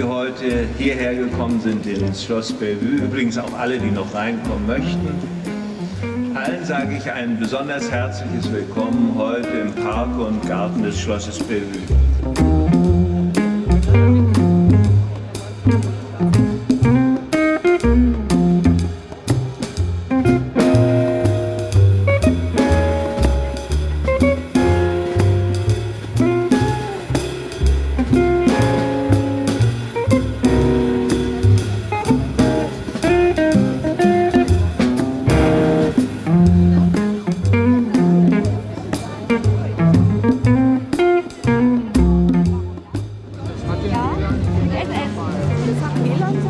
die heute hierher gekommen sind ins Schloss Bellevue, übrigens auch alle, die noch reinkommen möchten. Allen sage ich ein besonders herzliches Willkommen heute im Park und Garten des Schlosses Bellevue. Beli.